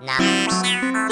な